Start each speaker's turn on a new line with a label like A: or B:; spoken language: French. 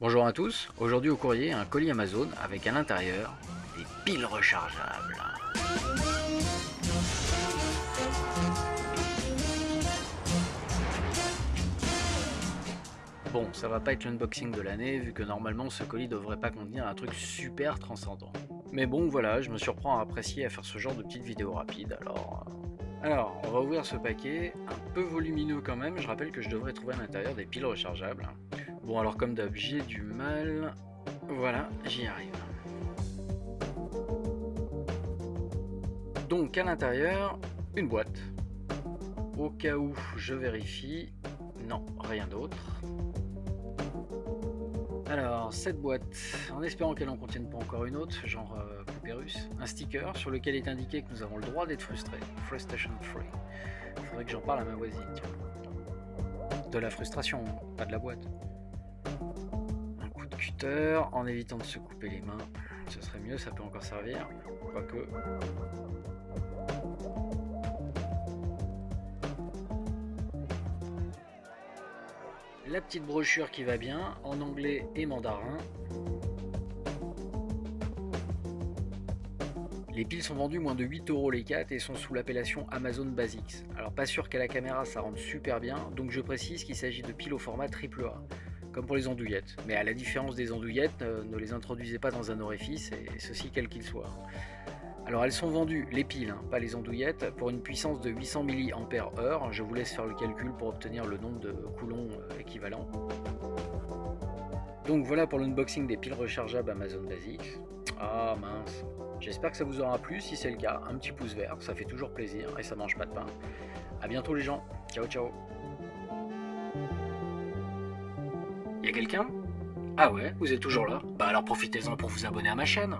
A: Bonjour à tous, aujourd'hui au courrier un colis Amazon avec à l'intérieur des piles rechargeables. Bon, ça va pas être l'unboxing de l'année vu que normalement ce colis devrait pas contenir un truc super transcendant. Mais bon voilà, je me surprends à apprécier à faire ce genre de petites vidéos rapides alors... euh, alors, on va ouvrir ce paquet, un peu volumineux quand même, je rappelle que je devrais trouver à l'intérieur des piles rechargeables. Bon alors comme d'hab, j'ai du mal. Voilà, j'y arrive. Donc à l'intérieur, une boîte. Au cas où je vérifie, non, rien d'autre. Alors, cette boîte, en espérant qu'elle en contienne pas encore une autre, genre euh, poupée russe, un sticker sur lequel est indiqué que nous avons le droit d'être frustrés, frustration free. Faudrait que j'en parle à ma voisine. De la frustration, pas de la boîte un coup de cutter en évitant de se couper les mains. Ce serait mieux, ça peut encore servir. Quoique. La petite brochure qui va bien, en anglais et mandarin. Les piles sont vendues moins de 8 euros les 4 et sont sous l'appellation Amazon Basics. Alors pas sûr qu'à la caméra ça rende super bien, donc je précise qu'il s'agit de piles au format AAA comme pour les andouillettes. Mais à la différence des andouillettes, euh, ne les introduisez pas dans un orifice, et ceci quel qu'il soit. Alors elles sont vendues, les piles, hein, pas les andouillettes, pour une puissance de 800 mAh. Je vous laisse faire le calcul pour obtenir le nombre de coulons euh, équivalent. Donc voilà pour l'unboxing des piles rechargeables Amazon Basics. Ah mince. J'espère que ça vous aura plu, si c'est le cas, un petit pouce vert, ça fait toujours plaisir et ça mange pas de pain. A bientôt les gens, ciao ciao Quelqu'un? Ah ouais, vous êtes toujours là? Bah alors profitez-en pour vous abonner à ma chaîne